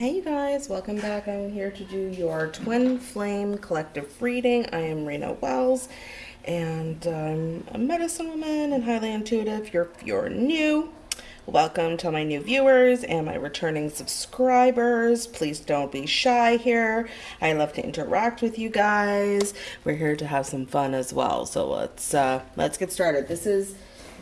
Hey you guys, welcome back. I'm here to do your Twin Flame Collective reading. I am Rena Wells and I'm a medicine woman and highly intuitive. If you're, you're new, welcome to my new viewers and my returning subscribers. Please don't be shy here. I love to interact with you guys. We're here to have some fun as well. So let's uh, let's get started. This is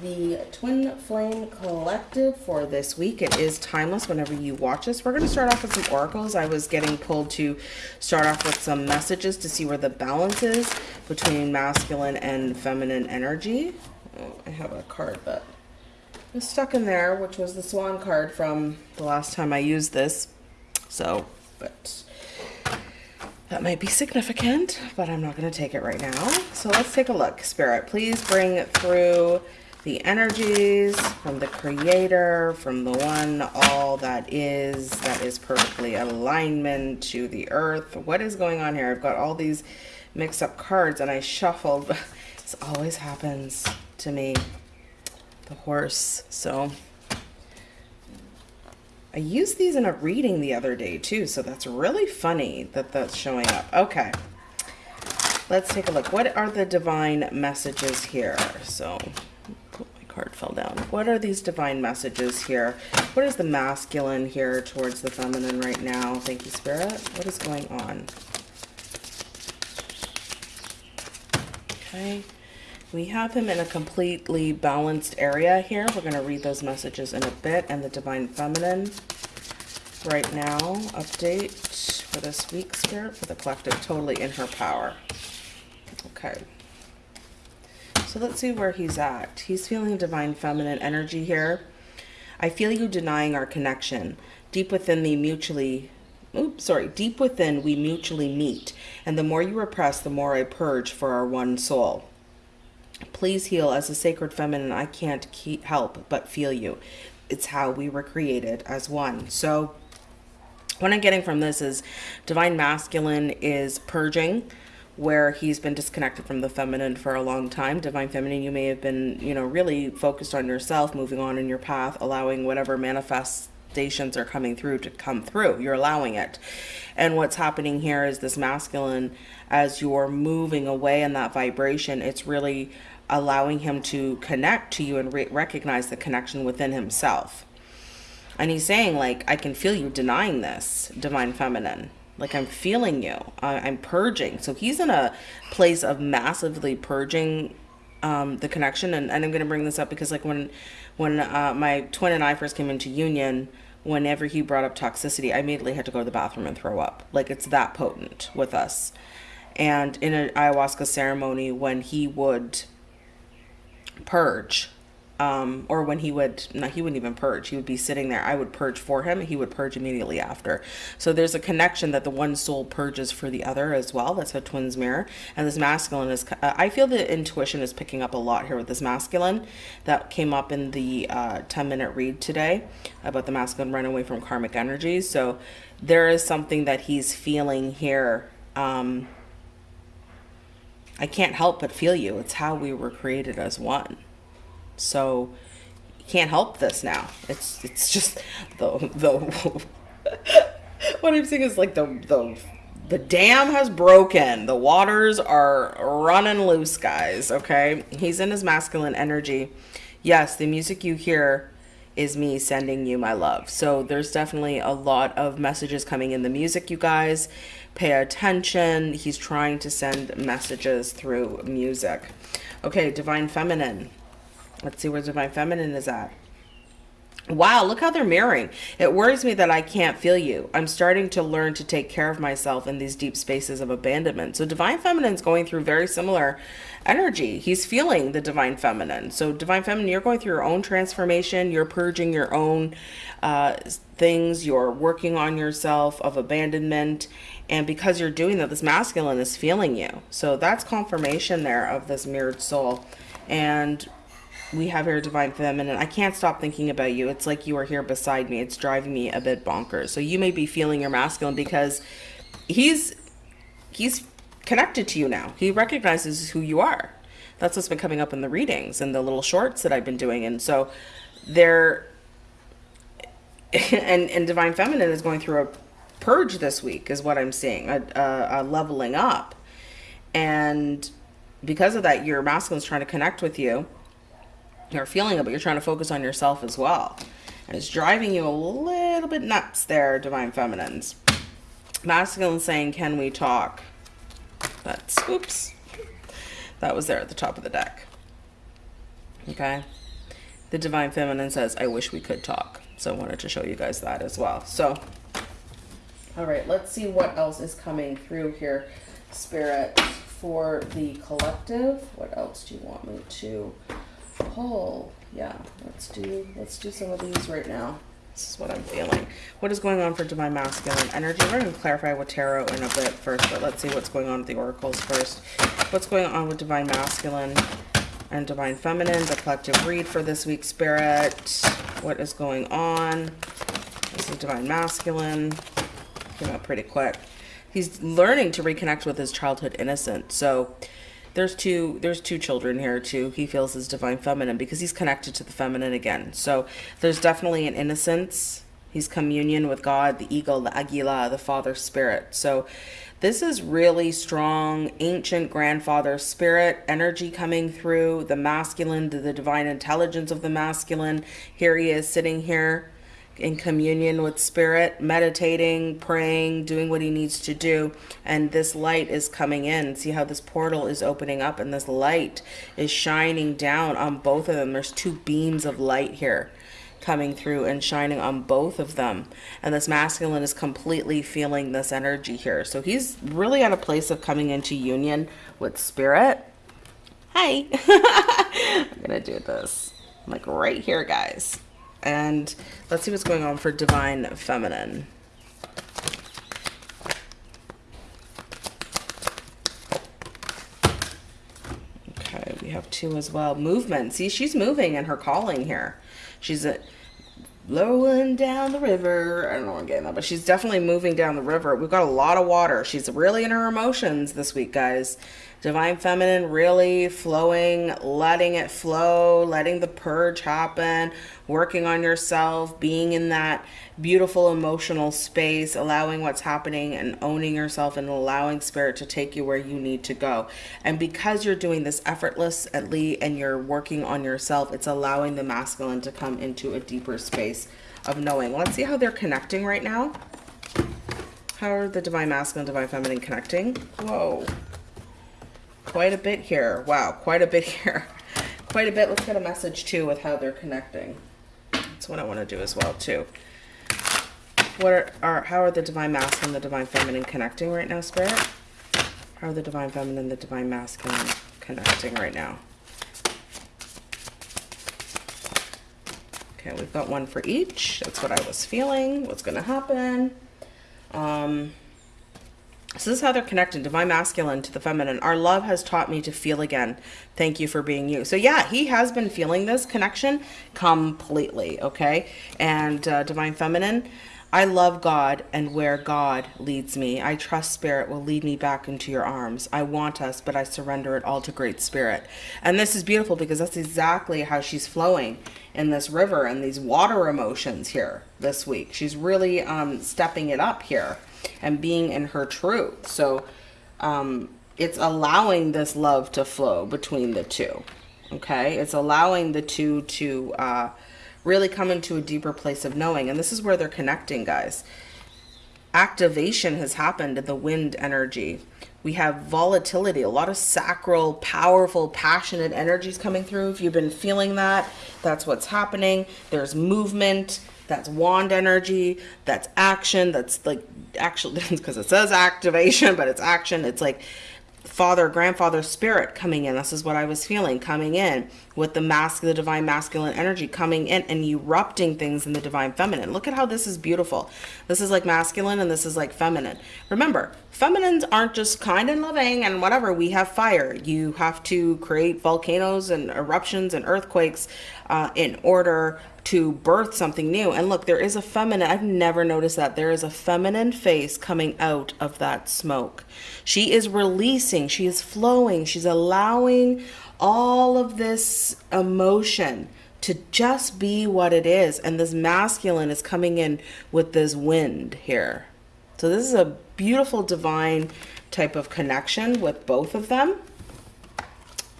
the Twin Flame Collective for this week. It is timeless whenever you watch this. We're going to start off with some oracles. I was getting pulled to start off with some messages to see where the balance is between masculine and feminine energy. Oh, I have a card that is stuck in there, which was the swan card from the last time I used this. So, but that might be significant, but I'm not going to take it right now. So let's take a look. Spirit, please bring it through the energies from the creator, from the one, all that is, that is perfectly alignment to the earth. What is going on here? I've got all these mixed up cards and I shuffled. this always happens to me, the horse. So I used these in a reading the other day too. So that's really funny that that's showing up. Okay. Let's take a look. What are the divine messages here? So card fell down. What are these divine messages here? What is the masculine here towards the feminine right now? Thank you, Spirit. What is going on? Okay. We have him in a completely balanced area here. We're going to read those messages in a bit. And the divine feminine right now. Update for this week, Spirit, for the collective. Totally in her power. Okay. Let's see where he's at. He's feeling divine feminine energy here. I feel you denying our connection. Deep within the mutually, oops, sorry, deep within we mutually meet. And the more you repress, the more I purge for our one soul. Please heal as a sacred feminine. I can't keep, help but feel you. It's how we were created as one. So what I'm getting from this is divine masculine is purging where he's been disconnected from the feminine for a long time. Divine feminine, you may have been, you know, really focused on yourself, moving on in your path, allowing whatever manifestations are coming through to come through. You're allowing it. And what's happening here is this masculine, as you're moving away in that vibration, it's really allowing him to connect to you and re recognize the connection within himself. And he's saying, like, I can feel you denying this, divine feminine like I'm feeling you. I'm purging. So he's in a place of massively purging um, the connection. And, and I'm going to bring this up because like when, when uh, my twin and I first came into union, whenever he brought up toxicity, I immediately had to go to the bathroom and throw up. Like it's that potent with us. And in an ayahuasca ceremony, when he would purge, um, or when he would, no, he wouldn't even purge. He would be sitting there. I would purge for him. He would purge immediately after. So there's a connection that the one soul purges for the other as well. That's a twins mirror. And this masculine is, uh, I feel the intuition is picking up a lot here with this masculine that came up in the uh, 10 minute read today about the masculine run away from karmic energies. So there is something that he's feeling here. Um, I can't help but feel you. It's how we were created as one. So you can't help this now. It's it's just the the what I'm saying is like the the the dam has broken. The waters are running loose, guys. Okay, he's in his masculine energy. Yes, the music you hear is me sending you my love. So there's definitely a lot of messages coming in the music, you guys. Pay attention. He's trying to send messages through music. Okay, Divine Feminine. Let's see where Divine Feminine is at. Wow, look how they're mirroring. It worries me that I can't feel you. I'm starting to learn to take care of myself in these deep spaces of abandonment. So Divine Feminine is going through very similar energy. He's feeling the Divine Feminine. So Divine Feminine, you're going through your own transformation. You're purging your own uh, things. You're working on yourself of abandonment. And because you're doing that, this masculine is feeling you. So that's confirmation there of this mirrored soul. And we have here divine feminine i can't stop thinking about you. It's like you are here beside me. It's driving me a bit bonkers. So you may be feeling your masculine because he's he's connected to you now. He recognizes who you are. That's what's been coming up in the readings and the little shorts that i've been doing. And so they're and and divine feminine is going through a purge this week is what I'm seeing, a, a, a leveling up. And because of that, your masculine's trying to connect with you. You're feeling it, but you're trying to focus on yourself as well. And it's driving you a little bit nuts there, Divine Feminines. Masculine saying, can we talk? That's, oops. That was there at the top of the deck. Okay. The Divine Feminine says, I wish we could talk. So I wanted to show you guys that as well. So, all right, let's see what else is coming through here, Spirit, for the collective. What else do you want me to pull? Yeah, let's do let's do some of these right now. This is what I'm feeling. What is going on for Divine Masculine energy? We're going to clarify with Tarot in a bit first, but let's see what's going on with the Oracles first. What's going on with Divine Masculine and Divine Feminine, the collective read for this week, Spirit. What is going on? This is Divine Masculine. Came out pretty quick. He's learning to reconnect with his childhood innocence. So there's two there's two children here too. He feels his divine feminine because he's connected to the feminine again. So there's definitely an innocence. He's communion with God, the eagle, the agila, the father spirit. So this is really strong ancient grandfather spirit energy coming through the masculine, the, the divine intelligence of the masculine. Here he is sitting here in communion with spirit, meditating, praying, doing what he needs to do. And this light is coming in. See how this portal is opening up and this light is shining down on both of them. There's two beams of light here coming through and shining on both of them. And this masculine is completely feeling this energy here. So he's really at a place of coming into union with spirit. Hi. I'm going to do this. I'm like right here, guys. And let's see what's going on for divine feminine. Okay, we have two as well. Movement. See, she's moving in her calling here. She's uh, a flowing down the river. I don't know what I'm getting that, but she's definitely moving down the river. We've got a lot of water. She's really in her emotions this week, guys. Divine Feminine really flowing, letting it flow, letting the purge happen, working on yourself, being in that beautiful emotional space, allowing what's happening and owning yourself and allowing spirit to take you where you need to go. And because you're doing this effortlessly and you're working on yourself, it's allowing the masculine to come into a deeper space of knowing. Let's see how they're connecting right now. How are the divine masculine, divine feminine connecting? Whoa quite a bit here. Wow, quite a bit here. quite a bit. Let's get a message too with how they're connecting. That's what I want to do as well too. What are, are how are the divine masculine and the divine feminine connecting right now, Spirit? How are the divine feminine and the divine masculine connecting right now? Okay, we've got one for each. That's what I was feeling. What's going to happen? Um, so this is how they're connected, divine masculine to the feminine. Our love has taught me to feel again. Thank you for being you. So yeah, he has been feeling this connection completely, okay? And uh, divine feminine, I love God and where God leads me. I trust spirit will lead me back into your arms. I want us, but I surrender it all to great spirit. And this is beautiful because that's exactly how she's flowing in this river and these water emotions here this week. She's really um, stepping it up here and being in her truth. So um, it's allowing this love to flow between the two. Okay. It's allowing the two to uh, really come into a deeper place of knowing. And this is where they're connecting, guys. Activation has happened in the wind energy. We have volatility, a lot of sacral, powerful, passionate energies coming through. If you've been feeling that, that's what's happening. There's movement that's wand energy that's action that's like actually because it says activation but it's action. It's like father grandfather spirit coming in. This is what i was feeling coming in with the mask the divine masculine energy coming in and erupting things in the divine feminine. Look at how this is beautiful. This is like masculine and this is like feminine. Remember feminines aren't just kind and loving and whatever. We have fire. You have to create volcanoes and eruptions and earthquakes uh, in order to birth something new. And look, there is a feminine, I've never noticed that. There is a feminine face coming out of that smoke. She is releasing, she is flowing, she's allowing all of this emotion to just be what it is. And this masculine is coming in with this wind here. So this is a beautiful divine type of connection with both of them.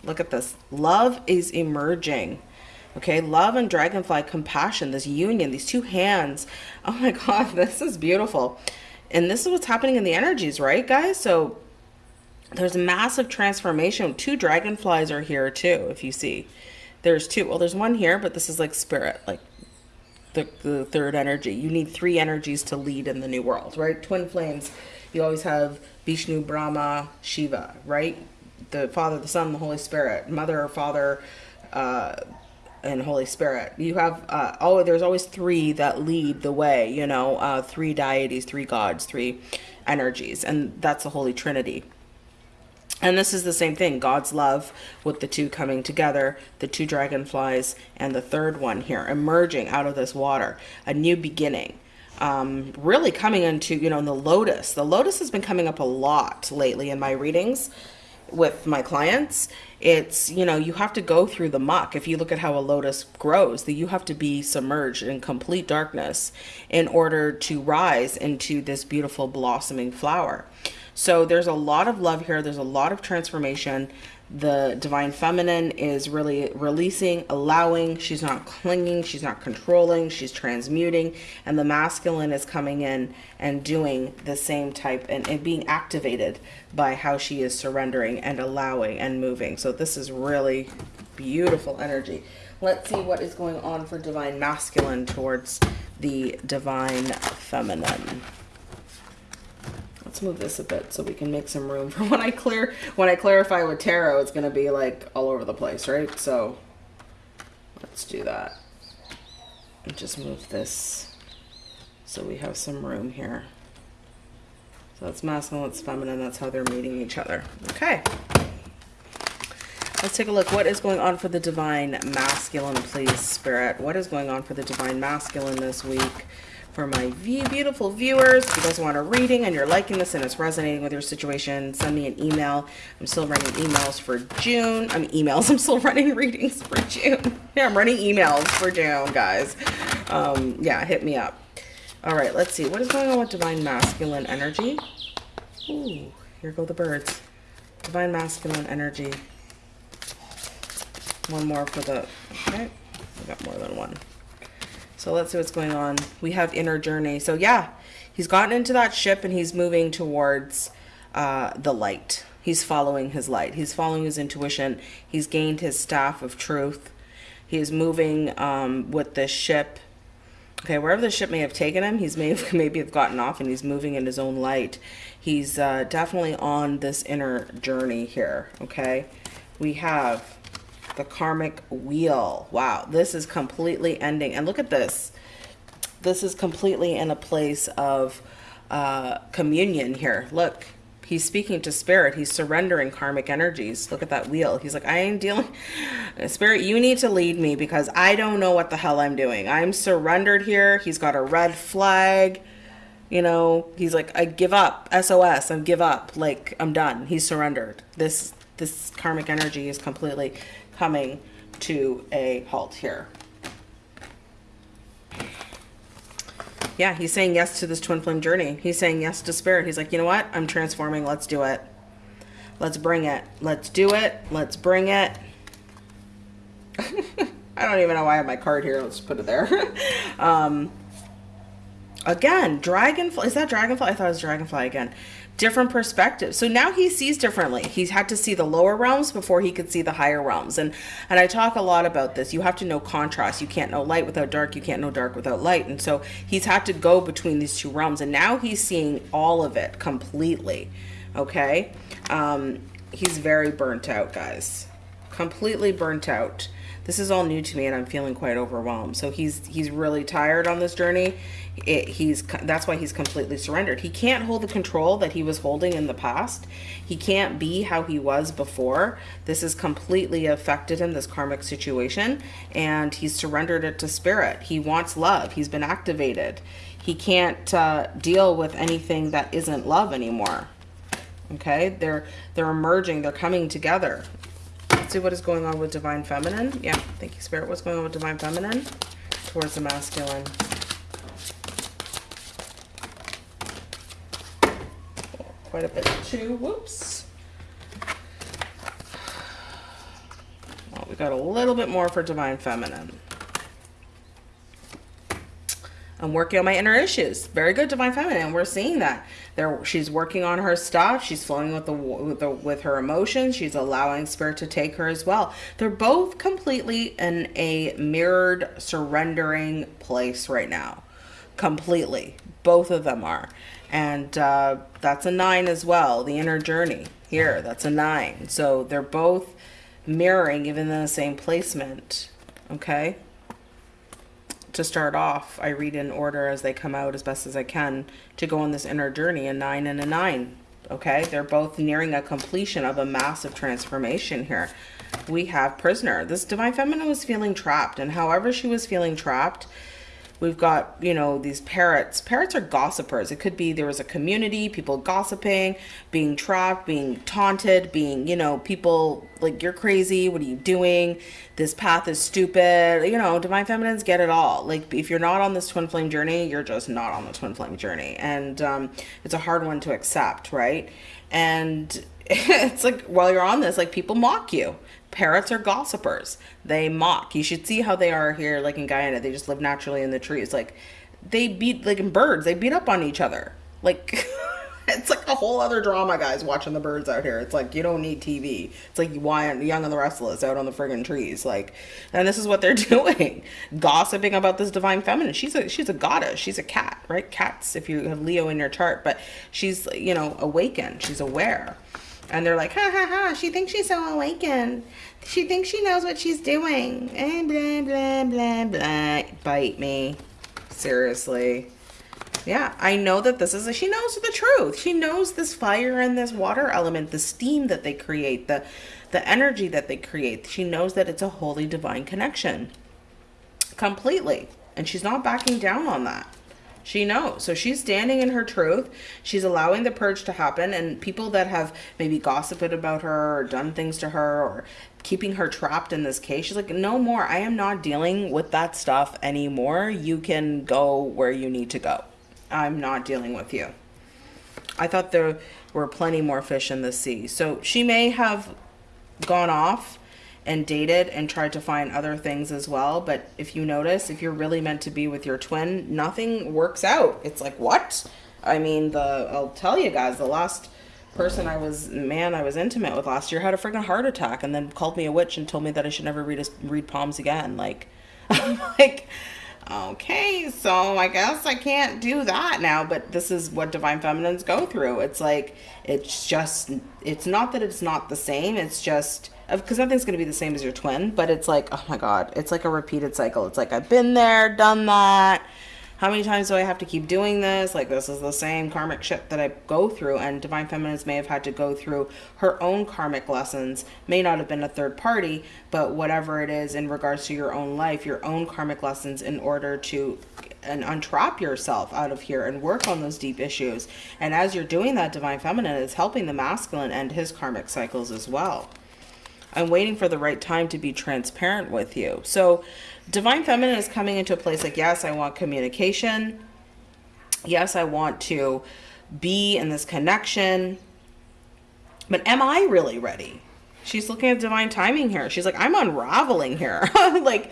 Look at this. Love is emerging. Okay, love and dragonfly compassion, this union, these two hands. Oh my God, this is beautiful. And this is what's happening in the energies, right, guys? So there's a massive transformation. Two dragonflies are here too, if you see. There's two. Well, there's one here, but this is like spirit, like the, the third energy. You need three energies to lead in the new world, right? Twin flames. You always have Vishnu, Brahma, Shiva, right? The Father, the Son, the Holy Spirit, Mother, Father, uh, and Holy Spirit. You have uh, oh, there's always three that lead the way. You know, uh, three deities, three gods, three energies, and that's the Holy Trinity. And this is the same thing God's love with the two coming together, the two dragonflies, and the third one here emerging out of this water, a new beginning. Um, really coming into, you know, the lotus. The lotus has been coming up a lot lately in my readings with my clients. It's, you know, you have to go through the muck. If you look at how a lotus grows, that you have to be submerged in complete darkness in order to rise into this beautiful blossoming flower. So there's a lot of love here. There's a lot of transformation. The divine feminine is really releasing, allowing. She's not clinging. She's not controlling. She's transmuting. And the masculine is coming in and doing the same type and, and being activated by how she is surrendering and allowing and moving. So this is really beautiful energy. Let's see what is going on for divine masculine towards the divine feminine let's move this a bit so we can make some room for when I clear when I clarify with tarot it's gonna be like all over the place right? So let's do that. And just move this so we have some room here. So that's masculine that's feminine that's how they're meeting each other. Okay. Let's take a look. What is going on for the divine masculine please spirit? What is going on for the divine masculine this week for my beautiful viewers. If you guys want a reading and you're liking this and it's resonating with your situation, send me an email. I'm still running emails for June. I'm emails. I'm still running readings for June. Yeah, I'm running emails for June, guys. Um, yeah, hit me up. All right, let's see. What is going on with Divine Masculine Energy? Ooh, here go the birds. Divine Masculine Energy. One more for the... Okay, I got more than one. So let's see what's going on. We have inner journey. So yeah, he's gotten into that ship and he's moving towards uh, the light. He's following his light. He's following his intuition. He's gained his staff of truth. He is moving um, with the ship. Okay, wherever the ship may have taken him, he's may have, maybe have gotten off and he's moving in his own light. He's uh, definitely on this inner journey here. Okay, we have the karmic wheel. Wow, this is completely ending. And look at this. This is completely in a place of uh, communion here. Look, he's speaking to spirit. He's surrendering karmic energies. Look at that wheel. He's like, I ain't dealing. Spirit, you need to lead me because I don't know what the hell I'm doing. I'm surrendered here. He's got a red flag. You know, he's like, I give up. SOS. I give up. Like, I'm done. He's surrendered. This this karmic energy is completely coming to a halt here. Yeah, he's saying yes to this twin flame journey. He's saying yes to spirit. He's like, you know what? I'm transforming. Let's do it. Let's bring it. Let's do it. Let's bring it. I don't even know why I have my card here. Let's put it there. um, again, dragonfly. Is that dragonfly? I thought it was dragonfly again different perspective So now he sees differently. He's had to see the lower realms before he could see the higher realms. And and I talk a lot about this. You have to know contrast. You can't know light without dark. You can't know dark without light. And so he's had to go between these two realms. And now he's seeing all of it completely. Okay. Um, he's very burnt out, guys. Completely burnt out this is all new to me and I'm feeling quite overwhelmed. So he's he's really tired on this journey. It, he's that's why he's completely surrendered. He can't hold the control that he was holding in the past. He can't be how he was before. This has completely affected him, this karmic situation, and he's surrendered it to spirit. He wants love. He's been activated. He can't uh, deal with anything that isn't love anymore. Okay, they're they're emerging. They're coming together. Let's see what is going on with Divine Feminine. Yeah, thank you, Spirit. What's going on with Divine Feminine towards the masculine? quite a bit too. Whoops. Well, we got a little bit more for Divine Feminine. I'm working on my inner issues. Very good, divine feminine. We're seeing that. She's working on her stuff. She's flowing with the, with the with her emotions. She's allowing spirit to take her as well. They're both completely in a mirrored, surrendering place right now. Completely, both of them are, and uh, that's a nine as well. The inner journey here, that's a nine. So they're both mirroring, even in the same placement. Okay to start off, I read in order as they come out as best as I can to go on this inner journey, a nine and a nine. Okay, they're both nearing a completion of a massive transformation here. We have prisoner. This divine feminine was feeling trapped, and however she was feeling trapped, We've got, you know, these parrots. Parrots are gossipers. It could be there was a community, people gossiping, being trapped, being taunted, being, you know, people like, you're crazy. What are you doing? This path is stupid. You know, divine feminines get it all. Like, if you're not on this twin flame journey, you're just not on the twin flame journey. And um, it's a hard one to accept, right? And it's like, while you're on this, like, people mock you parrots are gossipers. They mock. You should see how they are here, like in Guyana. They just live naturally in the trees. Like they beat like in birds, they beat up on each other. Like it's like a whole other drama, guys, watching the birds out here. It's like you don't need TV. It's like why Young and the Restless out on the friggin' trees. Like, and this is what they're doing, gossiping about this divine feminine. She's a she's a goddess. She's a cat, right? Cats, if you have Leo in your chart, but she's you know awakened. She's aware and they're like, ha ha ha, she thinks she's so awakened. She thinks she knows what she's doing. And blah, blah, blah, blah. Bite me. Seriously. Yeah, I know that this is, a, she knows the truth. She knows this fire and this water element, the steam that they create, the, the energy that they create. She knows that it's a holy divine connection. Completely. And she's not backing down on that. She knows. So she's standing in her truth. She's allowing the purge to happen. And people that have maybe gossiped about her or done things to her or keeping her trapped in this case, she's like, no more. I am not dealing with that stuff anymore. You can go where you need to go. I'm not dealing with you. I thought there were plenty more fish in the sea. So she may have gone off and dated and tried to find other things as well. But if you notice, if you're really meant to be with your twin, nothing works out. It's like, what? I mean, the I'll tell you guys, the last person I was, man, I was intimate with last year had a freaking heart attack and then called me a witch and told me that I should never read, a, read palms again. Like, I'm like, okay, so I guess I can't do that now, but this is what divine feminines go through. It's like, it's just, it's not that it's not the same. It's just, because nothing's going to be the same as your twin, but it's like, oh my God, it's like a repeated cycle. It's like, I've been there, done that. How many times do I have to keep doing this? Like, this is the same karmic shit that I go through. And Divine Feminines may have had to go through her own karmic lessons. May not have been a third party, but whatever it is in regards to your own life, your own karmic lessons in order to and untrap yourself out of here and work on those deep issues. And as you're doing that, Divine Feminine is helping the masculine end his karmic cycles as well. I'm waiting for the right time to be transparent with you. So divine feminine is coming into a place like, yes, I want communication. Yes, I want to be in this connection. But am I really ready? She's looking at divine timing here. She's like, I'm unraveling here. like,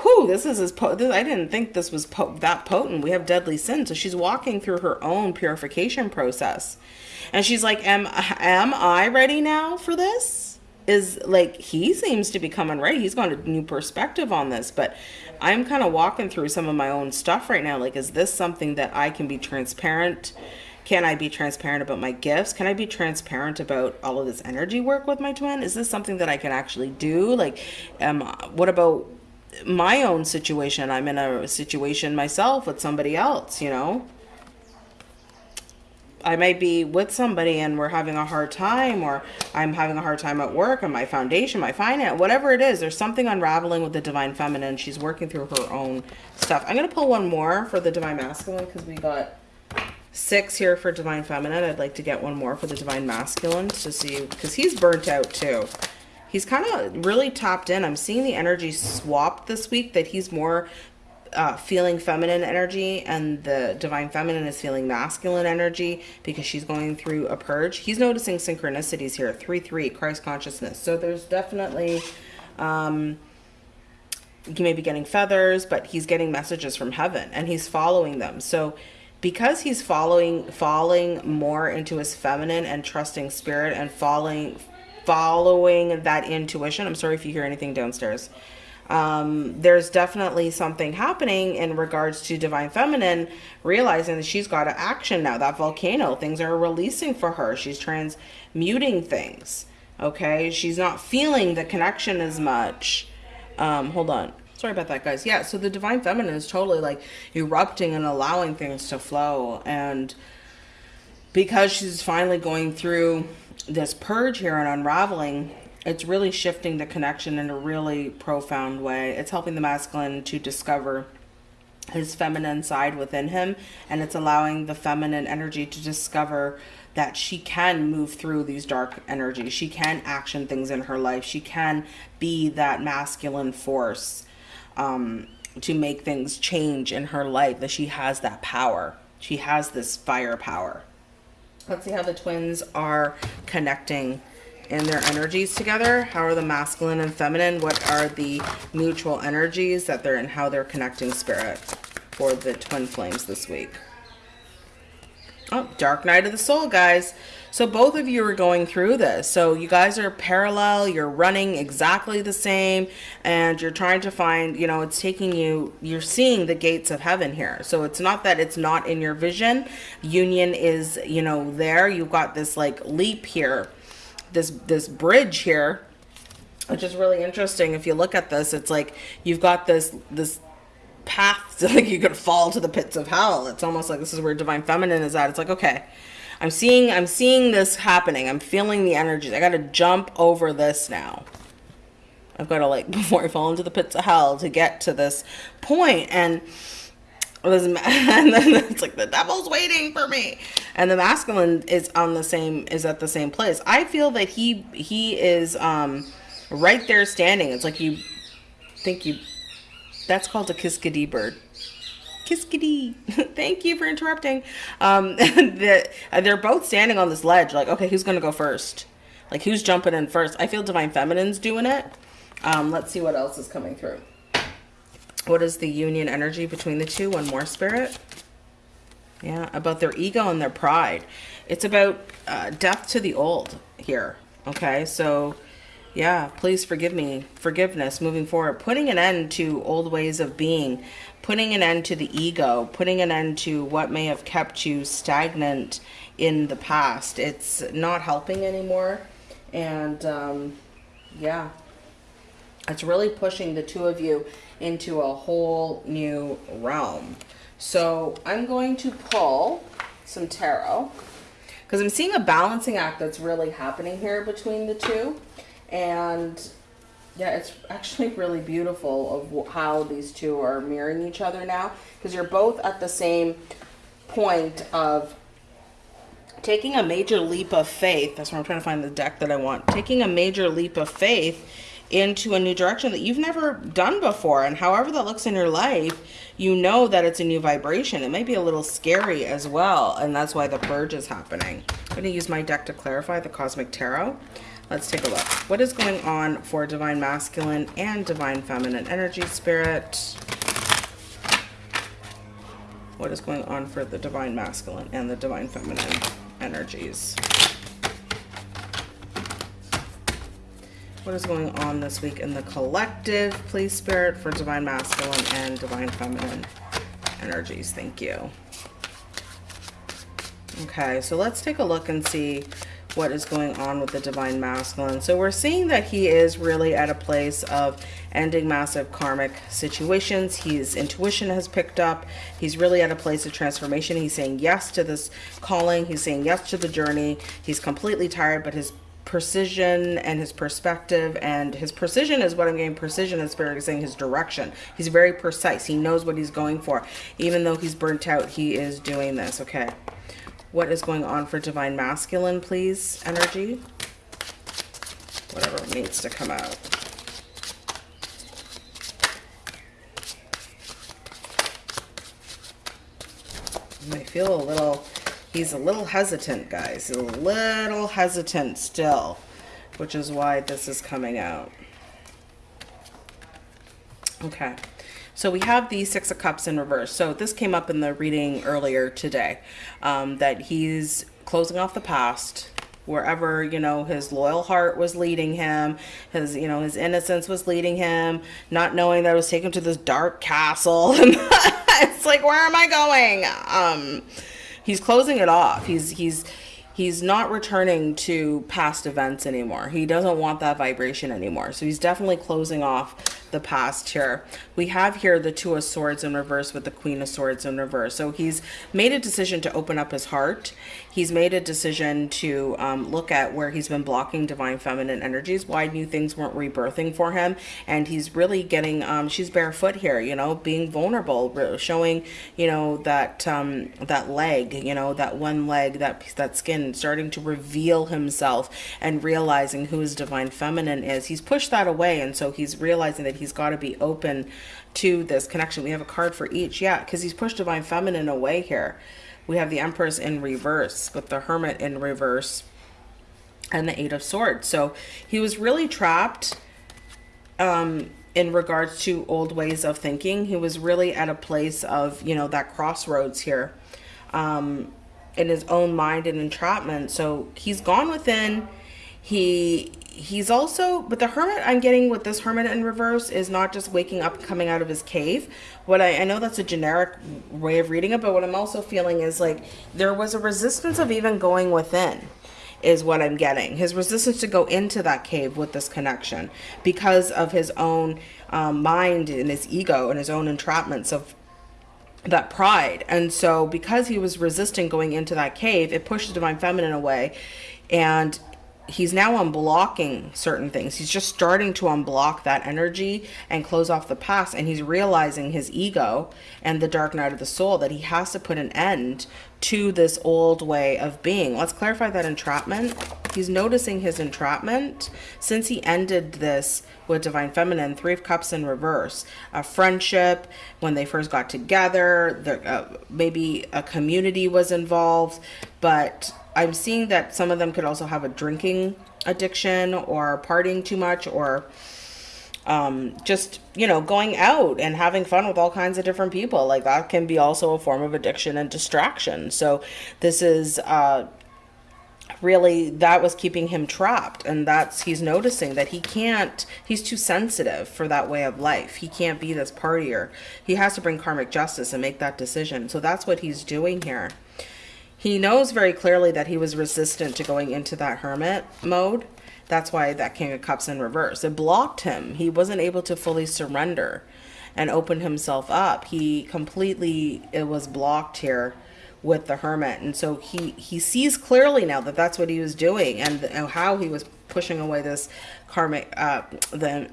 whew, this is as potent. I didn't think this was po that potent. We have deadly sin. So she's walking through her own purification process. And she's like, am, am I ready now for this? Is like he seems to be coming right. He's got a new perspective on this but i'm kind of walking through some of my own stuff right now. Like is this something that i can be transparent? Can i be transparent about my gifts? Can i be transparent about all of this energy work with my twin? Is this something that i can actually do? Like um what about my own situation? I'm in a situation myself with somebody else you know I might be with somebody and we're having a hard time or I'm having a hard time at work and my foundation, my finance, whatever it is, there's something unraveling with the divine feminine. She's working through her own stuff. I'm going to pull one more for the divine masculine because we got six here for divine feminine. I'd like to get one more for the divine masculine to see because he's burnt out too. He's kind of really tapped in. I'm seeing the energy swap this week that he's more uh, feeling feminine energy and the divine feminine is feeling masculine energy because she's going through a purge. He's noticing synchronicities here. 3 3, Christ consciousness. So there's definitely. Um, he may be getting feathers, but he's getting messages from heaven and he's following them. So because he's following falling more into his feminine and trusting spirit and following following that intuition. I'm sorry if you hear anything downstairs. Um, there's definitely something happening in regards to divine feminine realizing that she's got to action now that volcano things are releasing for her she's transmuting things okay she's not feeling the connection as much um, hold on. Sorry about that, guys. Yeah, so the divine feminine is totally like erupting and allowing things to flow. And because she's finally going through this purge here and unraveling, it's really shifting the connection in a really profound way. It's helping the masculine to discover his feminine side within him and it's allowing the feminine energy to discover that she can move through these dark energies. She can action things in her life. She can be that masculine force um, to make things change in her life, that she has that power. She has this fire power. Let's see how the twins are connecting in their energies together. How are the masculine and feminine? What are the mutual energies that they're in, how they're connecting spirit for the twin flames this week? Oh, Dark Night of the Soul, guys. So both of you are going through this. So you guys are parallel, you're running exactly the same, and you're trying to find, you know, it's taking you, you're seeing the gates of heaven here. So it's not that it's not in your vision. Union is, you know, there. You've got this like leap here, this this bridge here, which is really interesting. If you look at this, it's like you've got this this path to like you could fall to the pits of hell. It's almost like this is where divine feminine is at. It's like, okay, I'm seeing I'm seeing this happening. I'm feeling the energies. I gotta jump over this now. I've got to like before I fall into the pits of hell to get to this point and and then it's like the devil's waiting for me and the masculine is on the same is at the same place i feel that he he is um right there standing it's like you think you that's called a kiskadee bird. Kiskadee. Thank you for interrupting. Um, the, they're both standing on this ledge. Like, okay, who's going to go first? Like, who's jumping in first? I feel Divine Feminine's doing it. Um, let's see what else is coming through. What is the union energy between the two? One more spirit. Yeah, about their ego and their pride. It's about uh, death to the old here. Okay, so yeah, please forgive me. Forgiveness moving forward. Putting an end to old ways of being. Putting an end to the ego. Putting an end to what may have kept you stagnant in the past. It's not helping anymore. And um, yeah, it's really pushing the two of you into a whole new realm. So I'm going to pull some tarot because I'm seeing a balancing act that's really happening here between the two. And yeah it's actually really beautiful of how these two are mirroring each other now because you're both at the same point of taking a major leap of faith. That's where i'm trying to find the deck that i want. Taking a major leap of faith into a new direction that you've never done before and however that looks in your life you know that it's a new vibration it may be a little scary as well and that's why the purge is happening i'm going to use my deck to clarify the cosmic tarot Let's take a look. What is going on for Divine Masculine and Divine Feminine Energy Spirit? What is going on for the Divine Masculine and the Divine Feminine energies? What is going on this week in the collective, please, Spirit, for Divine Masculine and Divine Feminine energies? Thank you. Okay, so let's take a look and see what is going on with the divine masculine. So we're seeing that he is really at a place of ending massive karmic situations. His intuition has picked up. He's really at a place of transformation. He's saying yes to this calling. He's saying yes to the journey. He's completely tired, but his precision and his perspective and his precision is what I'm getting. Precision is saying his direction. He's very precise. He knows what he's going for. Even though he's burnt out he is doing this. Okay. What is going on for divine masculine please? Energy? Whatever needs to come out. I feel a little he's a little hesitant, guys. a little hesitant still, which is why this is coming out. Okay. So we have the Six of Cups in reverse. So this came up in the reading earlier today, um, that he's closing off the past, wherever you know his loyal heart was leading him his you know his innocence was leading him not knowing that it was taken to this dark castle it's like where am i going um he's closing it off he's he's he's not returning to past events anymore he doesn't want that vibration anymore so he's definitely closing off the past here. We have here the Two of Swords in reverse with the Queen of Swords in reverse. So he's made a decision to open up his heart. He's made a decision to um, look at where he's been blocking divine feminine energies, why new things weren't rebirthing for him. And he's really getting, um, she's barefoot here, you know, being vulnerable, showing, you know, that, um, that leg, you know, that one leg, that, that skin starting to reveal himself and realizing who his divine feminine is. He's pushed that away. And so he's realizing that he's got to be open to this connection. We have a card for each. Yeah, because he's pushed divine feminine away here. We have the Empress in reverse with the Hermit in reverse and the Eight of Swords. So he was really trapped um, in regards to old ways of thinking. He was really at a place of, you know, that crossroads here um, in his own mind and entrapment. So he's gone within. He he's also but the hermit i'm getting with this hermit in reverse is not just waking up coming out of his cave. What I, I know that's a generic way of reading it but what i'm also feeling is like there was a resistance of even going within is what i'm getting. His resistance to go into that cave with this connection because of his own um, mind and his ego and his own entrapments of that pride. And so because he was resisting going into that cave it pushed the divine feminine away and he's now unblocking certain things. He's just starting to unblock that energy and close off the past. And he's realizing his ego and the dark night of the soul that he has to put an end to this old way of being. Let's clarify that entrapment. He's noticing his entrapment since he ended this with Divine Feminine, Three of Cups in reverse. A friendship, when they first got together, there, uh, maybe a community was involved, but I'm seeing that some of them could also have a drinking addiction or partying too much or um, just, you know, going out and having fun with all kinds of different people. Like that can be also a form of addiction and distraction. So this is, uh, really that was keeping him trapped. And that's he's noticing that he can't he's too sensitive for that way of life. He can't be this partier. He has to bring karmic justice and make that decision. So that's what he's doing here he knows very clearly that he was resistant to going into that hermit mode. That's why that King of Cups in reverse. It blocked him. He wasn't able to fully surrender and open himself up. He completely, it was blocked here with the hermit. And so he, he sees clearly now that that's what he was doing and, and how he was pushing away this karmic, uh, the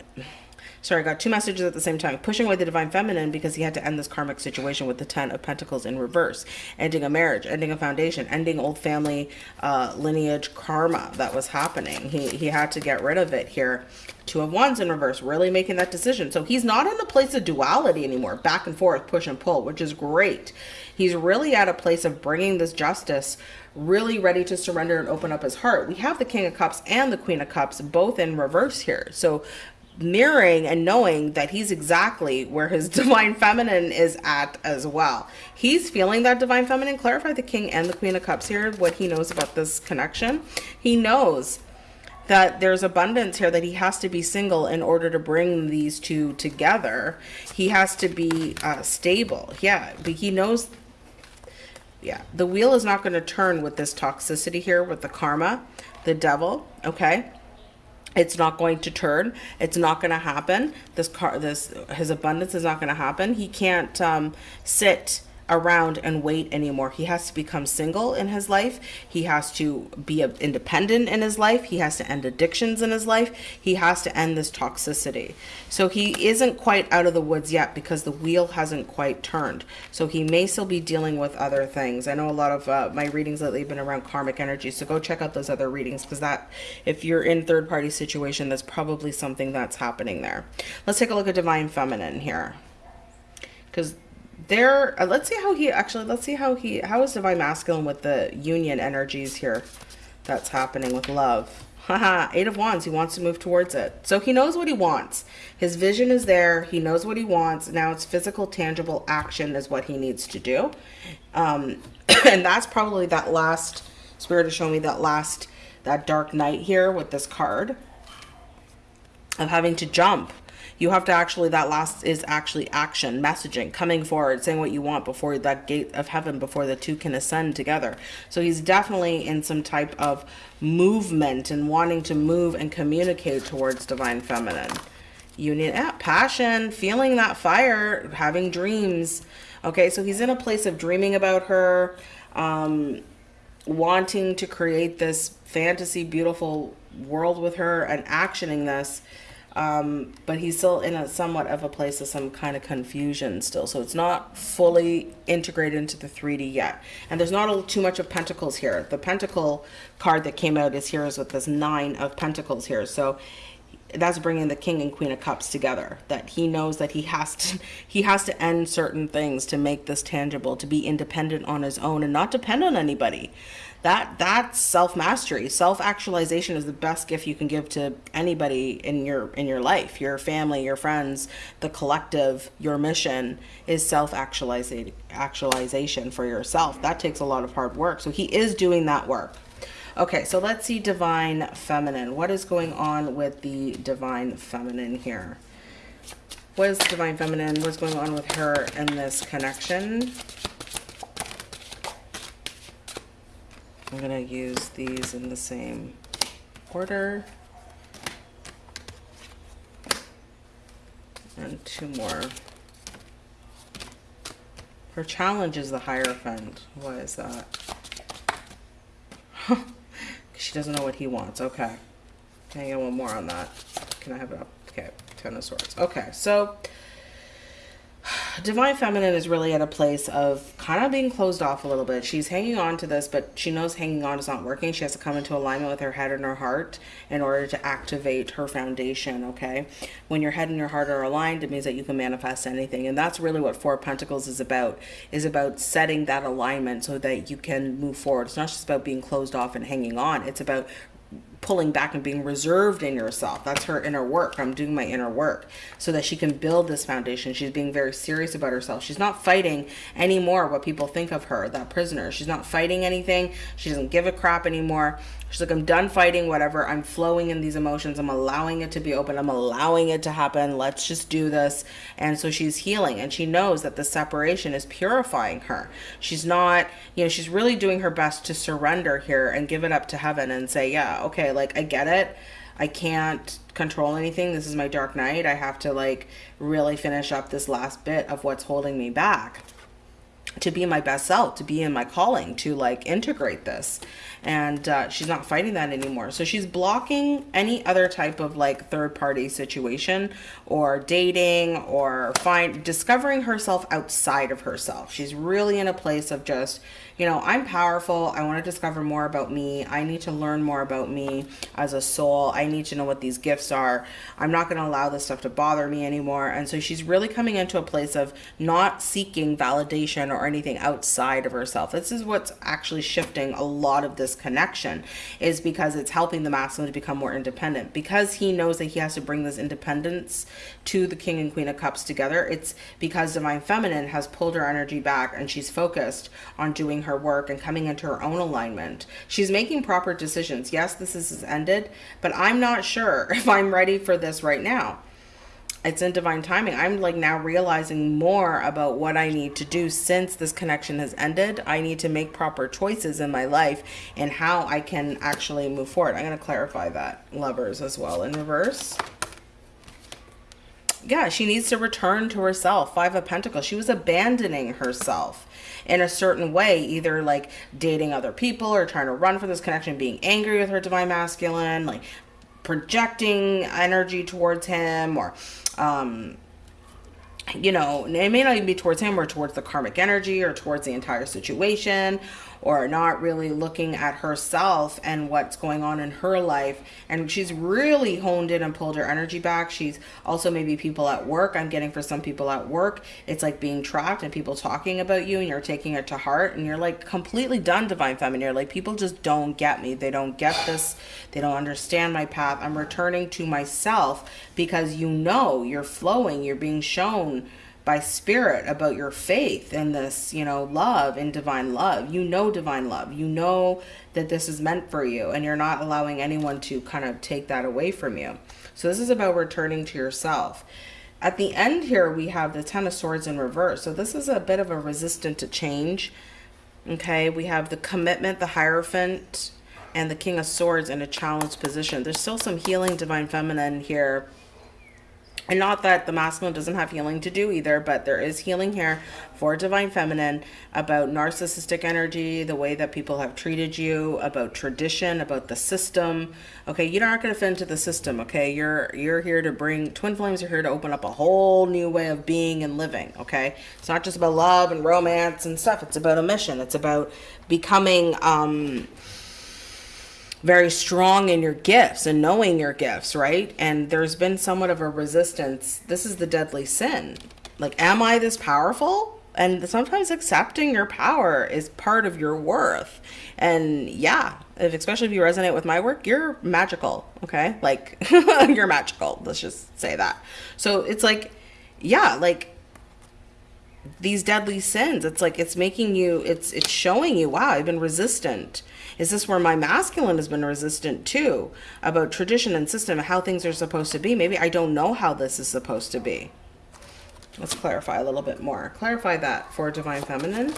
sorry, I got two messages at the same time. Pushing away the divine feminine because he had to end this karmic situation with the Ten of Pentacles in reverse, ending a marriage, ending a foundation, ending old family uh, lineage karma that was happening. He, he had to get rid of it here. Two of Wands in reverse, really making that decision. So he's not in a place of duality anymore, back and forth, push and pull, which is great. He's really at a place of bringing this justice really ready to surrender and open up his heart. We have the King of Cups and the Queen of Cups both in reverse here. So mirroring and knowing that he's exactly where his divine feminine is at as well. He's feeling that divine feminine. Clarify the king and the queen of cups here, what he knows about this connection. He knows that there's abundance here that he has to be single in order to bring these two together. He has to be uh, stable. Yeah, but he knows yeah, the wheel is not going to turn with this toxicity here with the karma, the devil, okay? It's not going to turn. It's not going to happen. This car this his abundance is not going to happen. He can't um, sit around and wait anymore. He has to become single in his life. He has to be independent in his life. He has to end addictions in his life. He has to end this toxicity. So he isn't quite out of the woods yet because the wheel hasn't quite turned. So he may still be dealing with other things. I know a lot of uh, my readings lately have been around karmic energy. So go check out those other readings because that, if you're in third party situation, that's probably something that's happening there. Let's take a look at divine feminine here because there uh, let's see how he actually let's see how he how is divine masculine with the union energies here that's happening with love? Haha eight of wands he wants to move towards it. So he knows what he wants. His vision is there he knows what he wants. Now it's physical tangible action is what he needs to do. Um and that's probably that last spirit is showing me that last that dark night here with this card of having to jump you have to actually that last is actually action messaging coming forward saying what you want before that gate of heaven before the two can ascend together. So he's definitely in some type of movement and wanting to move and communicate towards divine feminine. Union yeah, passion feeling that fire having dreams. Okay so he's in a place of dreaming about her um wanting to create this fantasy beautiful world with her and actioning this um, but he's still in a somewhat of a place of some kind of confusion still. So it's not fully integrated into the 3D yet. And there's not a, too much of pentacles here. The pentacle card that came out is here is with this nine of pentacles here. So that's bringing the king and queen of cups together that he knows that he has to he has to end certain things to make this tangible to be independent on his own and not depend on anybody. That that's self-mastery self-actualization is the best gift you can give to anybody in your in your life your family your friends the collective your mission is self-actualization actualization for yourself. That takes a lot of hard work. So he is doing that work okay so let's see divine feminine what is going on with the divine feminine here what is divine feminine what's going on with her in this connection I'm going to use these in the same order. And two more. Her challenge is the Hierophant. What is that? she doesn't know what he wants. Okay. Can I get one more on that? Can I have it up? Okay. Ten of Swords. Okay. So Divine Feminine is really at a place of kind of being closed off a little bit. She's hanging on to this, but she knows hanging on is not working. She has to come into alignment with her head and her heart in order to activate her foundation, okay? When your head and your heart are aligned, it means that you can manifest anything. And that's really what Four Pentacles is about, is about setting that alignment so that you can move forward. It's not just about being closed off and hanging on. It's about pulling back and being reserved in yourself. That's her inner work. I'm doing my inner work so that she can build this foundation. She's being very serious about herself. She's not fighting anymore what people think of her, that prisoner. She's not fighting anything. She doesn't give a crap anymore. She's like, I'm done fighting, whatever. I'm flowing in these emotions. I'm allowing it to be open. I'm allowing it to happen. Let's just do this. And so she's healing and she knows that the separation is purifying her. She's not, you know, she's really doing her best to surrender here and give it up to heaven and say, yeah, okay, like I get it. I can't control anything. This is my dark night. I have to like really finish up this last bit of what's holding me back to be my best self, to be in my calling, to like integrate this. And uh, she's not fighting that anymore. So she's blocking any other type of like third party situation or dating or find discovering herself outside of herself. She's really in a place of just you know, I'm powerful. I want to discover more about me. I need to learn more about me as a soul. I need to know what these gifts are. I'm not going to allow this stuff to bother me anymore. And so she's really coming into a place of not seeking validation or anything outside of herself. This is what's actually shifting a lot of this connection is because it's helping the masculine to become more independent because he knows that he has to bring this independence to the king and queen of cups together. It's because divine feminine has pulled her energy back and she's focused on doing her work and coming into her own alignment. She's making proper decisions. Yes, this is ended, but I'm not sure if I'm ready for this right now. It's in divine timing. I'm like now realizing more about what I need to do since this connection has ended. I need to make proper choices in my life and how I can actually move forward. I'm going to clarify that lovers as well in reverse yeah, she needs to return to herself. Five of Pentacles. She was abandoning herself in a certain way, either like dating other people or trying to run from this connection, being angry with her divine masculine, like projecting energy towards him or, um, you know, it may not even be towards him or towards the karmic energy or towards the entire situation or not really looking at herself and what's going on in her life. And she's really honed in and pulled her energy back. She's also maybe people at work. I'm getting for some people at work, it's like being trapped and people talking about you and you're taking it to heart and you're like completely done, Divine Feminine. You're like, people just don't get me. They don't get this. They don't understand my path. I'm returning to myself because you know you're flowing, you're being shown by spirit about your faith and this, you know, love and divine love. You know divine love. You know that this is meant for you and you're not allowing anyone to kind of take that away from you. So this is about returning to yourself. At the end here, we have the Ten of Swords in reverse. So this is a bit of a resistant to change. Okay, we have the commitment, the Hierophant, and the King of Swords in a challenged position. There's still some healing Divine Feminine here and not that the masculine doesn't have healing to do either, but there is healing here for divine feminine about narcissistic energy, the way that people have treated you, about tradition, about the system. Okay, you're not going to fit into the system, okay? You're you're here to bring twin flames are here to open up a whole new way of being and living, okay? It's not just about love and romance and stuff. It's about a mission. It's about becoming um very strong in your gifts and knowing your gifts, right? And there's been somewhat of a resistance. This is the deadly sin. Like, am I this powerful? And sometimes accepting your power is part of your worth. And yeah, if, especially if you resonate with my work, you're magical, okay? Like, you're magical. Let's just say that. So it's like, yeah, like these deadly sins, it's like it's making you, it's it's showing you, wow, I've been resistant is this where my masculine has been resistant too about tradition and system, how things are supposed to be? Maybe I don't know how this is supposed to be. Let's clarify a little bit more. Clarify that for Divine Feminine.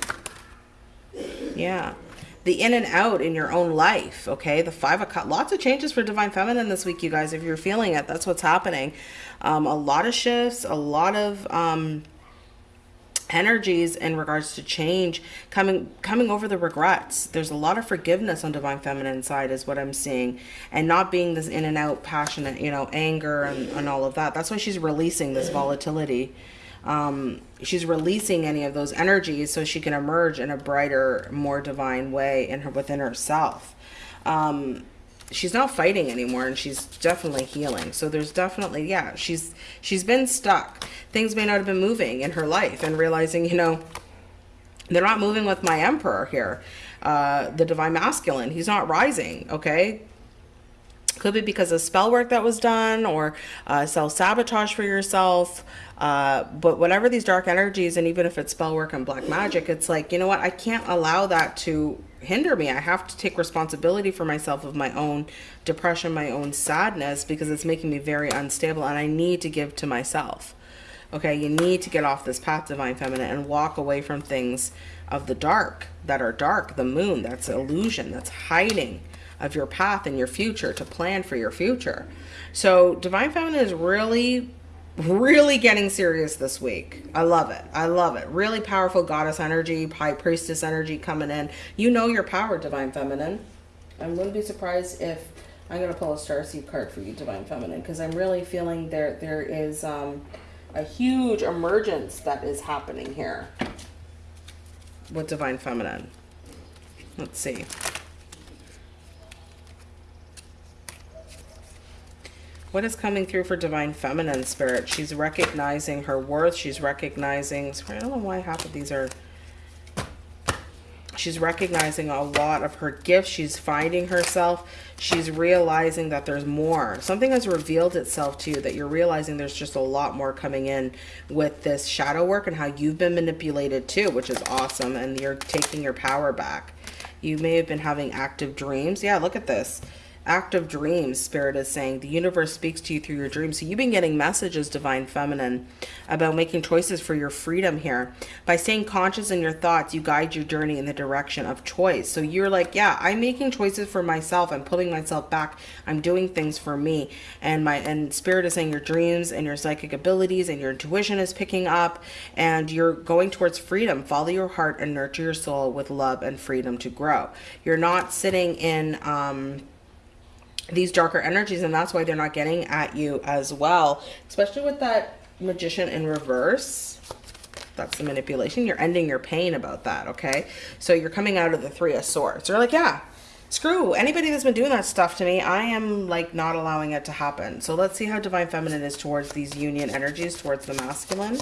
Yeah. The in and out in your own life, okay? The five of cups. Lots of changes for Divine Feminine this week, you guys. If you're feeling it, that's what's happening. Um, a lot of shifts, a lot of... Um, energies in regards to change coming coming over the regrets. There's a lot of forgiveness on divine feminine side is what i'm seeing and not being this in and out passionate you know anger and, and all of that. That's why she's releasing this volatility. Um, she's releasing any of those energies so she can emerge in a brighter more divine way in her within herself. Um, she's not fighting anymore and she's definitely healing. So there's definitely yeah she's she's been stuck. Things may not have been moving in her life and realizing you know they're not moving with my emperor here uh the divine masculine. He's not rising okay could be because of spell work that was done or uh, self-sabotage for yourself uh, but whatever these dark energies and even if it's spell work and black magic it's like you know what i can't allow that to hinder me. I have to take responsibility for myself of my own depression, my own sadness, because it's making me very unstable and I need to give to myself. Okay, you need to get off this path, Divine Feminine, and walk away from things of the dark that are dark, the moon, that's illusion, that's hiding of your path and your future to plan for your future. So Divine Feminine is really really getting serious this week. I love it. I love it. Really powerful goddess energy, high priestess energy coming in. You know your power, divine feminine. I wouldn't be surprised if I'm going to pull a star seed card for you, divine feminine, because I'm really feeling there there is um, a huge emergence that is happening here with divine feminine. Let's see. What is coming through for Divine Feminine Spirit? She's recognizing her worth. She's recognizing... I don't know why half of these are... She's recognizing a lot of her gifts. She's finding herself. She's realizing that there's more. Something has revealed itself to you that you're realizing there's just a lot more coming in with this shadow work and how you've been manipulated too, which is awesome. And you're taking your power back. You may have been having active dreams. Yeah, look at this active dreams spirit is saying the universe speaks to you through your dreams. So you've been getting messages divine feminine about making choices for your freedom here. By staying conscious in your thoughts you guide your journey in the direction of choice. So you're like yeah i'm making choices for myself. I'm pulling myself back. I'm doing things for me. And my and spirit is saying your dreams and your psychic abilities and your intuition is picking up and you're going towards freedom. Follow your heart and nurture your soul with love and freedom to grow. You're not sitting in um these darker energies and that's why they're not getting at you as well especially with that magician in reverse That's the manipulation. You're ending your pain about that, okay? So you're coming out of the three of swords. You're like, yeah, screw anybody that's been doing that stuff to me. I am like not allowing it to happen. So let's see how divine feminine is towards these union energies, towards the masculine.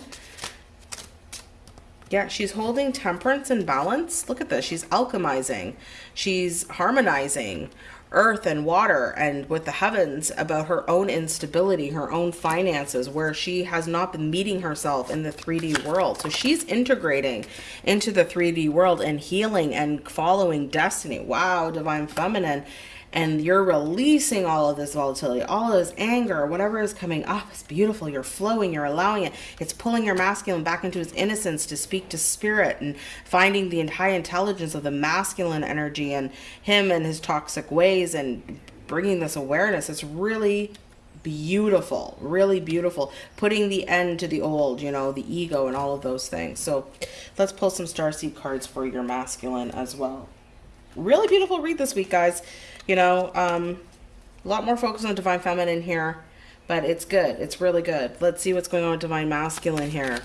Yeah, she's holding temperance and balance. Look at this. She's alchemizing. She's harmonizing earth and water and with the heavens about her own instability, her own finances, where she has not been meeting herself in the 3D world. So she's integrating into the 3D world and healing and following destiny. Wow, divine feminine and you're releasing all of this volatility, all of this anger, whatever is coming up is beautiful. You're flowing, you're allowing it. It's pulling your masculine back into his innocence to speak to spirit and finding the high intelligence of the masculine energy and him and his toxic ways and bringing this awareness. It's really beautiful, really beautiful. Putting the end to the old, you know, the ego and all of those things. So let's pull some starseed cards for your masculine as well. Really beautiful read this week, guys. You know, um, a lot more focus on Divine Feminine here, but it's good. It's really good. Let's see what's going on with Divine Masculine here.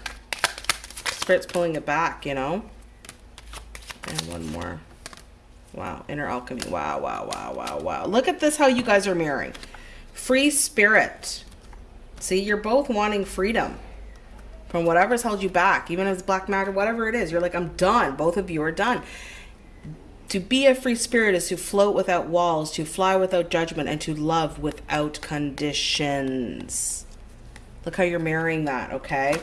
Spirit's pulling it back, you know? And one more. Wow, inner alchemy. Wow, wow, wow, wow, wow. Look at this, how you guys are mirroring. Free spirit. See, you're both wanting freedom from whatever's held you back, even it's black matter, whatever it is. You're like, I'm done. Both of you are done. To be a free spirit is to float without walls, to fly without judgment, and to love without conditions. Look how you're marrying that, okay?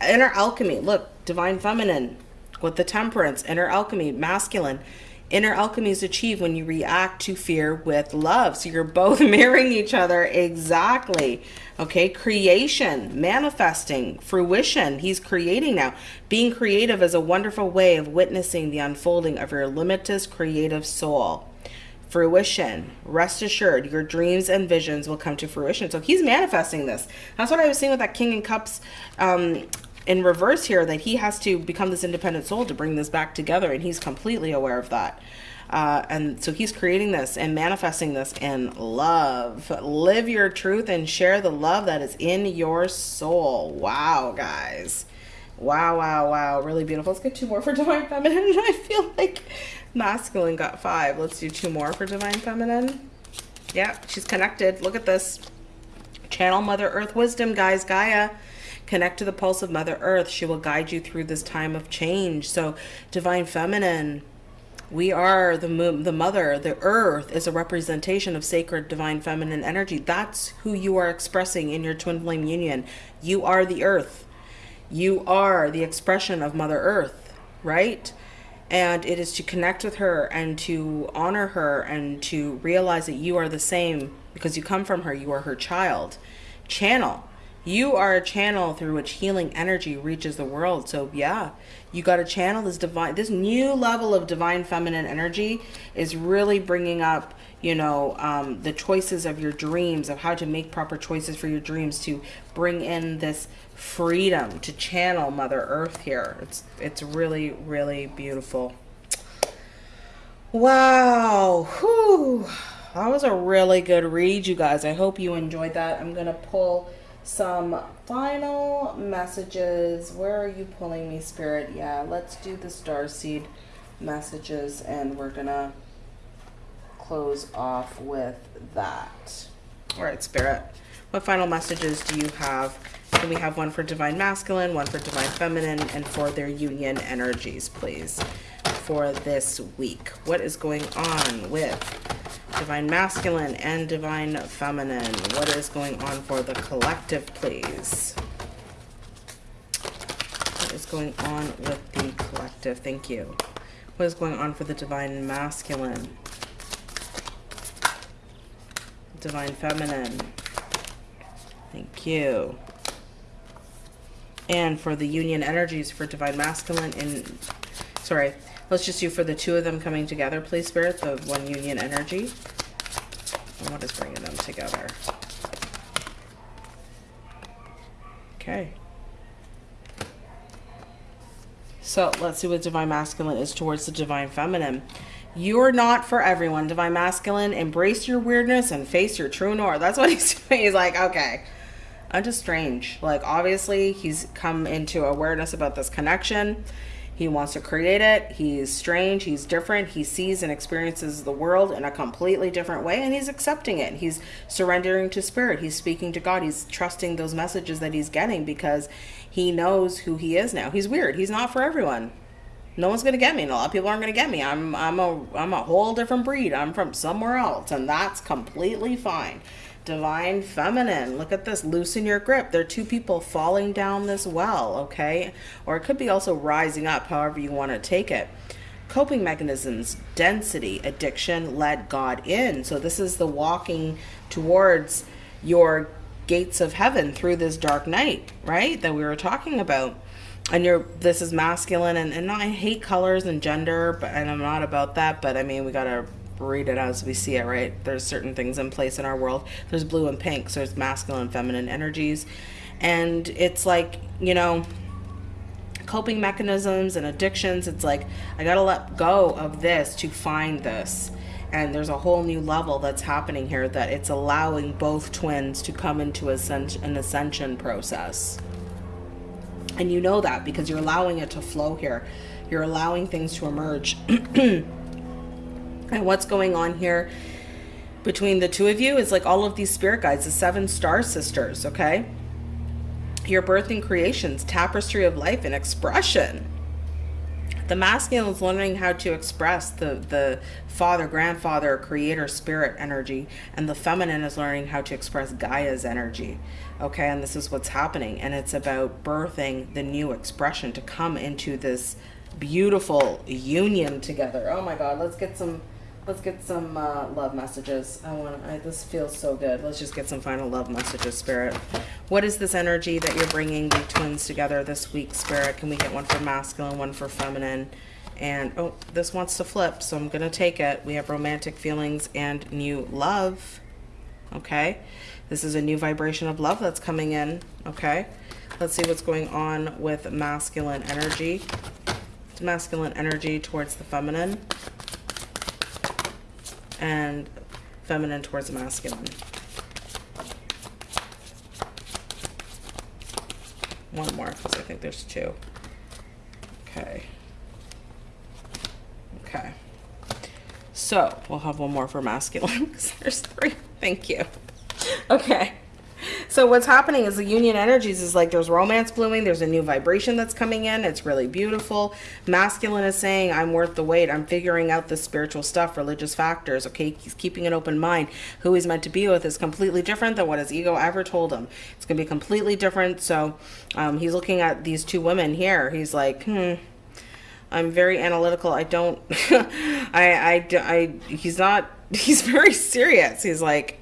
Inner alchemy, look, divine feminine with the temperance, inner alchemy, masculine. Inner alchemy is achieved when you react to fear with love. So you're both mirroring each other exactly. Okay, creation, manifesting, fruition. He's creating now. Being creative is a wonderful way of witnessing the unfolding of your limitless creative soul. Fruition, rest assured, your dreams and visions will come to fruition. So he's manifesting this. That's what I was saying with that King and Cups um, in reverse here that he has to become this independent soul to bring this back together and he's completely aware of that. Uh, and so he's creating this and manifesting this in love. Live your truth and share the love that is in your soul. Wow guys. Wow wow wow. Really beautiful. Let's get two more for divine feminine. I feel like masculine got five. Let's do two more for divine feminine. Yeah she's connected. Look at this. Channel mother earth wisdom guys. Gaia Connect to the pulse of Mother Earth. She will guide you through this time of change. So, Divine Feminine, we are the the mother. The earth is a representation of sacred divine feminine energy. That's who you are expressing in your twin flame union. You are the earth. You are the expression of Mother Earth, right? And it is to connect with her and to honor her and to realize that you are the same because you come from her. You are her child. Channel you are a channel through which healing energy reaches the world. So yeah, you got to channel this divine, this new level of divine feminine energy is really bringing up, you know, um, the choices of your dreams, of how to make proper choices for your dreams, to bring in this freedom to channel Mother Earth here. It's, it's really, really beautiful. Wow. Whew. That was a really good read, you guys. I hope you enjoyed that. I'm going to pull some final messages. Where are you pulling me, Spirit? Yeah, let's do the star seed messages and we're gonna close off with that. All right, Spirit. What final messages do you have? Can we have one for Divine Masculine, one for Divine Feminine, and for their union energies, please, for this week? What is going on with Divine Masculine and Divine Feminine. What is going on for the collective, please? What is going on with the collective? Thank you. What is going on for the Divine Masculine? Divine Feminine. Thank you. And for the union energies for Divine Masculine and, sorry, Let's just do for the two of them coming together, please, Spirit, the one union energy. And what is bringing them together? Okay. So let's see what Divine Masculine is towards the Divine Feminine. You're not for everyone, Divine Masculine. Embrace your weirdness and face your true north. That's what he's doing. He's like, okay, I'm just strange. Like, obviously, he's come into awareness about this connection. He wants to create it. He's strange. He's different. He sees and experiences the world in a completely different way, and he's accepting it. He's surrendering to spirit. He's speaking to God. He's trusting those messages that he's getting because he knows who he is now. He's weird. He's not for everyone. No one's gonna get me, and a lot of people aren't gonna get me. I'm I'm a I'm a whole different breed. I'm from somewhere else, and that's completely fine divine feminine. Look at this loosen your grip. There are two people falling down this well okay? Or it could be also rising up however you want to take it. Coping mechanisms density addiction let god in. So this is the walking towards your gates of heaven through this dark night right that we were talking about. And you're this is masculine and, and i hate colors and gender but and i'm not about that but i mean we gotta read it as we see it, right? There's certain things in place in our world. There's blue and pink, so there's masculine and feminine energies. And it's like, you know, coping mechanisms and addictions. It's like, I got to let go of this to find this. And there's a whole new level that's happening here that it's allowing both twins to come into an ascension process. And you know that because you're allowing it to flow here. You're allowing things to emerge. And what's going on here between the two of you is like all of these spirit guides, the seven star sisters, okay? Your birthing creations, tapestry of life and expression. The masculine is learning how to express the, the father, grandfather, creator, spirit energy, and the feminine is learning how to express Gaia's energy. Okay, and this is what's happening. And it's about birthing the new expression to come into this beautiful union together. Oh my God, let's get some Let's get some uh, love messages. I want. I, this feels so good. Let's just get some final love messages, Spirit. What is this energy that you're bringing the twins together this week, Spirit? Can we get one for masculine, one for feminine? And oh, this wants to flip, so I'm gonna take it. We have romantic feelings and new love. Okay, this is a new vibration of love that's coming in. Okay, let's see what's going on with masculine energy. Masculine energy towards the feminine and feminine towards masculine. One more, because I think there's two. Okay. Okay. So, we'll have one more for masculine, because there's three. Thank you. Okay. So what's happening is the union energies is like there's romance blooming. There's a new vibration that's coming in. It's really beautiful. Masculine is saying, I'm worth the wait. I'm figuring out the spiritual stuff, religious factors. Okay, he's keeping an open mind. Who he's meant to be with is completely different than what his ego ever told him. It's going to be completely different. So um, he's looking at these two women here. He's like, hmm. I'm very analytical. I don't, I, I, I, he's not, he's very serious. He's like,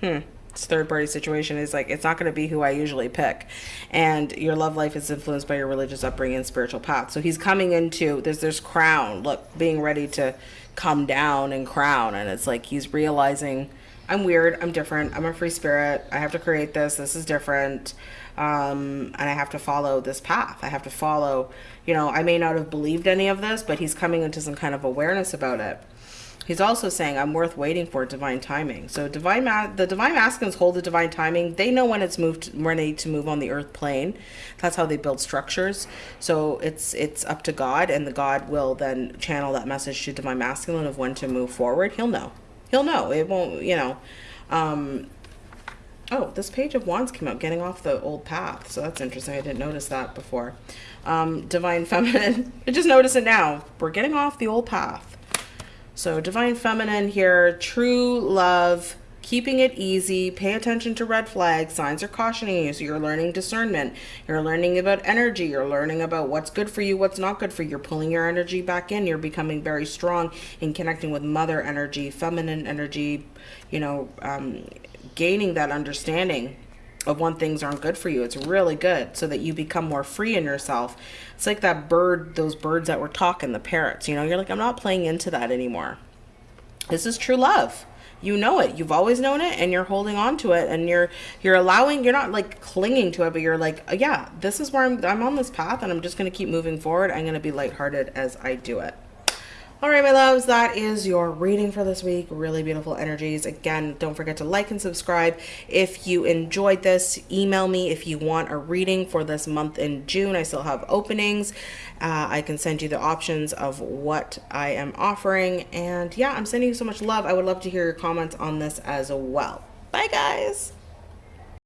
hmm third party situation is like it's not going to be who I usually pick, and your love life is influenced by your religious upbringing and spiritual path. So he's coming into there's there's crown look being ready to come down and crown, and it's like he's realizing I'm weird, I'm different, I'm a free spirit, I have to create this, this is different, um, and I have to follow this path. I have to follow, you know, I may not have believed any of this, but he's coming into some kind of awareness about it. He's also saying, I'm worth waiting for divine timing. So divine the divine masculines hold the divine timing. They know when it's moved ready to move on the earth plane. That's how they build structures. So it's it's up to God and the God will then channel that message to divine masculine of when to move forward. He'll know. He'll know. It won't, you know. Um, oh, this page of wands came up, getting off the old path. So that's interesting. I didn't notice that before. Um, divine feminine. I just notice it now. We're getting off the old path. So divine feminine here, true love, keeping it easy, pay attention to red flags, signs are cautioning you. So you're learning discernment. You're learning about energy. You're learning about what's good for you, what's not good for you. You're pulling your energy back in. You're becoming very strong in connecting with mother energy, feminine energy, you know, um, gaining that understanding of when things aren't good for you. It's really good so that you become more free in yourself. It's like that bird, those birds that were talking, the parrots, you know, you're like, I'm not playing into that anymore. This is true love. You know it. You've always known it and you're holding on to it and you're you're allowing you're not like clinging to it, but you're like, yeah, this is where I'm I'm on this path and I'm just gonna keep moving forward. I'm gonna be lighthearted as I do it. All right, my loves, that is your reading for this week. Really beautiful energies. Again, don't forget to like and subscribe. If you enjoyed this, email me if you want a reading for this month in June. I still have openings. Uh, I can send you the options of what I am offering. And yeah, I'm sending you so much love. I would love to hear your comments on this as well. Bye, guys.